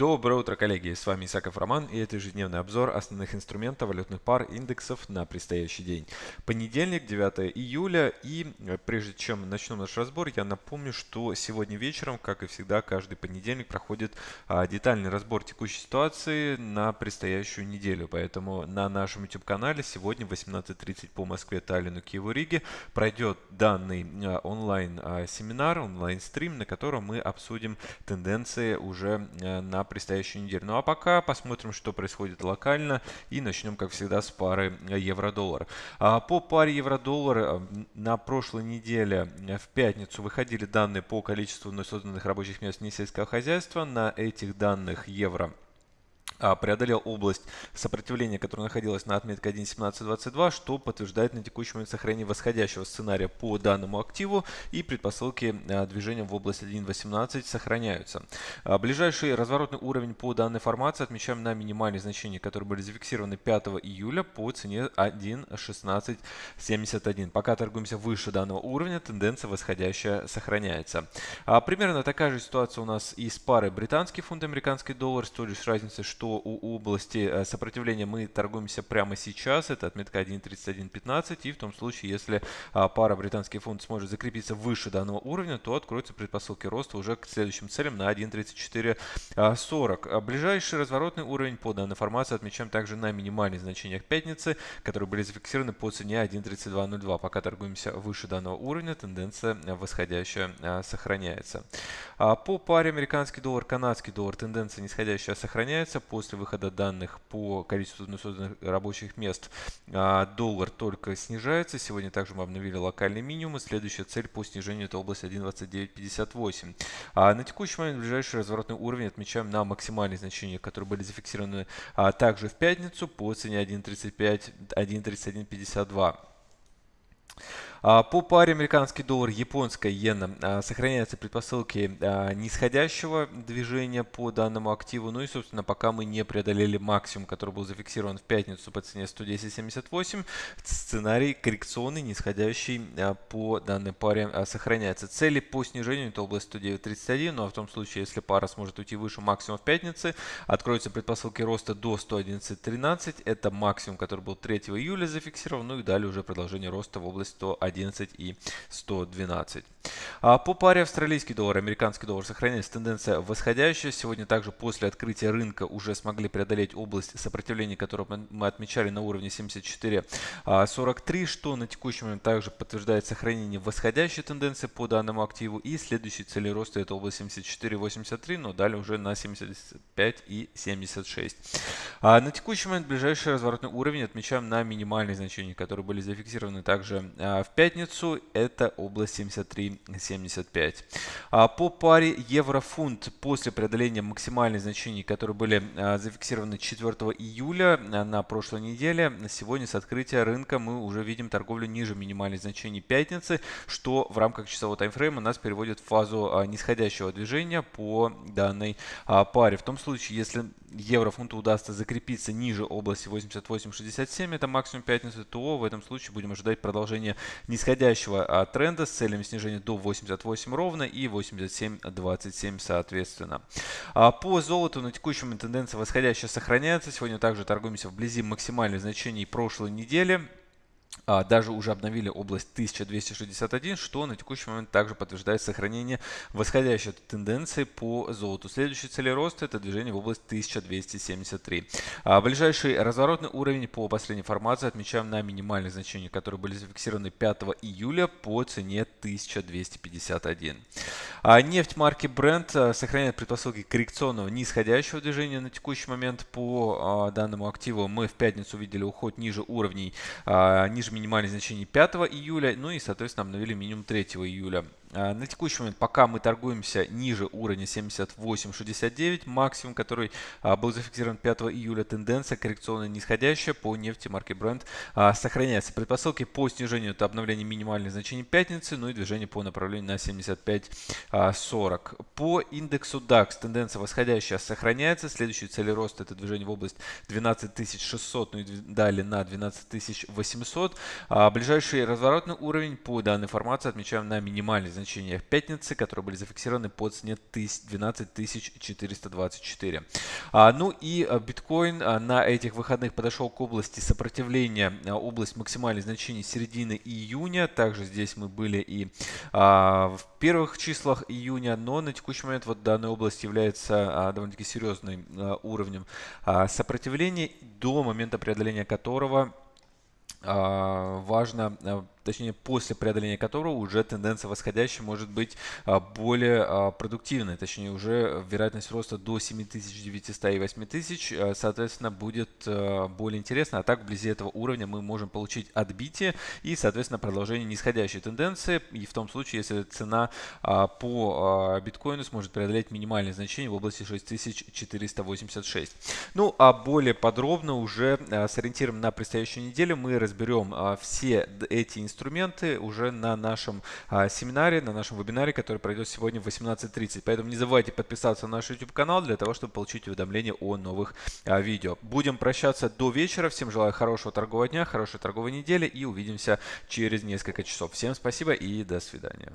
Доброе утро, коллеги! С вами Исаков Роман и это ежедневный обзор основных инструментов валютных пар индексов на предстоящий день. Понедельник, 9 июля и э, прежде чем начнем наш разбор, я напомню, что сегодня вечером, как и всегда, каждый понедельник проходит а, детальный разбор текущей ситуации на предстоящую неделю. Поэтому на нашем YouTube-канале сегодня в 18.30 по Москве, Таллину, Киеву, Риге пройдет данный а, онлайн-семинар, а, онлайн-стрим, на котором мы обсудим тенденции уже а, на предстоящую неделю. Ну а пока посмотрим, что происходит локально и начнем, как всегда, с пары евро-доллар. А, по паре евро-доллар э, на прошлой неделе э, в пятницу выходили данные по количеству созданных рабочих мест несельского хозяйства. На этих данных евро преодолел область сопротивления, которая находилась на отметке 1.1722, что подтверждает на текущий момент сохранение восходящего сценария по данному активу и предпосылки а, движения в область 1.18 сохраняются. А, ближайший разворотный уровень по данной формации отмечаем на минимальные значения, которые были зафиксированы 5 июля по цене 1.1671. Пока торгуемся выше данного уровня, тенденция восходящая сохраняется. Примерно такая же ситуация у нас и с парой британский фунт, американский доллар, с той лишь разницей, что у области э, сопротивления мы торгуемся прямо сейчас. Это отметка 1.3115. И в том случае, если а, пара британский фунт сможет закрепиться выше данного уровня, то откроются предпосылки роста уже к следующим целям на 1.3440. А, ближайший разворотный уровень по данной формации отмечаем также на минимальных значениях пятницы, которые были зафиксированы по цене 1.3202. Пока торгуемся выше данного уровня, тенденция восходящая а, сохраняется. По паре американский доллар, канадский доллар тенденция нисходящая сохраняется. По после выхода данных по количеству созданных рабочих мест а, доллар только снижается. Сегодня также мы обновили локальный минимум. Следующая цель по снижению это область 1.2958. А на текущий момент ближайший разворотный уровень отмечаем на максимальные значения, которые были зафиксированы а, также в пятницу по цене 1.35, 1.3152. А, по паре американский доллар, японская иена а, сохраняются предпосылки а, нисходящего движения по данному активу. Ну и, собственно, пока мы не преодолели максимум, который был зафиксирован в пятницу по цене 110.78, сценарий коррекционный, нисходящий по данной паре сохраняется. Цели по снижению это область 109.31, но в том случае, если пара сможет уйти выше максимума в пятнице, откроются предпосылки роста до 111.13. Это максимум, который был 3 июля зафиксирован. Ну и далее уже продолжение роста в область 101. 111 и 112. А по паре австралийский доллар, американский доллар сохраняется тенденция восходящая. Сегодня также после открытия рынка уже смогли преодолеть область сопротивления, которую мы отмечали на уровне 74.43, что на текущий момент также подтверждает сохранение восходящей тенденции по данному активу. И следующий цель роста это область 74.83, но далее уже на 75.76. А на текущий момент ближайший разворотный уровень отмечаем на минимальные значения, которые были зафиксированы также а, в пятницу. Это область 73.75. А по паре евро-фунт после преодоления максимальных значений, которые были а, зафиксированы 4 июля на прошлой неделе, сегодня с открытия рынка мы уже видим торговлю ниже минимальных значений пятницы, что в рамках часового таймфрейма нас переводит в фазу нисходящего движения по данной паре. В том случае, если евро-фунту удастся закрепиться ниже области 88.67, это максимум пятницы, то в этом случае будем ожидать продолжения нисходящего а, тренда с целями снижения до 88 ровно и 87.27 соответственно. А по золоту на текущем тенденция восходящая сохраняется. Сегодня также торгуемся вблизи максимальных значений прошлой недели. А, даже уже обновили область 1261, что на текущий момент также подтверждает сохранение восходящей тенденции по золоту. Следующий цель роста это движение в область 1273. А ближайший разворотный уровень по последней формации отмечаем на минимальных значениях, которые были зафиксированы 5 июля по цене 1251. А нефть марки Brent сохраняет предпосылки коррекционного нисходящего движения на текущий момент по данному активу. Мы в пятницу видели уход ниже уровней, ниже минимальных значений 5 июля, ну и, соответственно, обновили минимум 3 июля. А, на текущий момент, пока мы торгуемся ниже уровня 78.69, максимум, который а, был зафиксирован 5 июля, тенденция коррекционная нисходящая по нефти марки Brent а, сохраняется. Предпосылки по снижению это обновление минимальных значений пятницы, ну и движение по направлению на 75.40. По индексу DAX тенденция восходящая сохраняется. Следующий цель роста это движение в область 12600, ну и далее на 12800. Ближайший разворотный уровень по данной формации отмечаем на минимальный значениях пятницы, которые были зафиксированы по цене 12 424. А, ну и а, биткоин а, на этих выходных подошел к области сопротивления, а, область максимальных значений середины июня. Также здесь мы были и в первых числах июня, но на текущий момент вот данная область является довольно-таки серьезным уровнем сопротивления, до момента преодоления которого важно точнее после преодоления которого уже тенденция восходящая может быть а, более а, продуктивной, точнее уже вероятность роста до 7900 и 8000, а, соответственно, будет более интересно. А так вблизи этого уровня мы можем получить отбитие и, соответственно, продолжение нисходящей тенденции. И в том случае, если цена по биткоину сможет преодолеть минимальные значения в области 6486. Ну, а более подробно уже с ориентиром на предстоящую неделю мы разберем все эти инструменты инструменты уже на нашем а, семинаре, на нашем вебинаре, который пройдет сегодня в 18.30. Поэтому не забывайте подписаться на наш YouTube канал для того, чтобы получить уведомления о новых а, видео. Будем прощаться до вечера. Всем желаю хорошего торгового дня, хорошей торговой недели и увидимся через несколько часов. Всем спасибо и до свидания.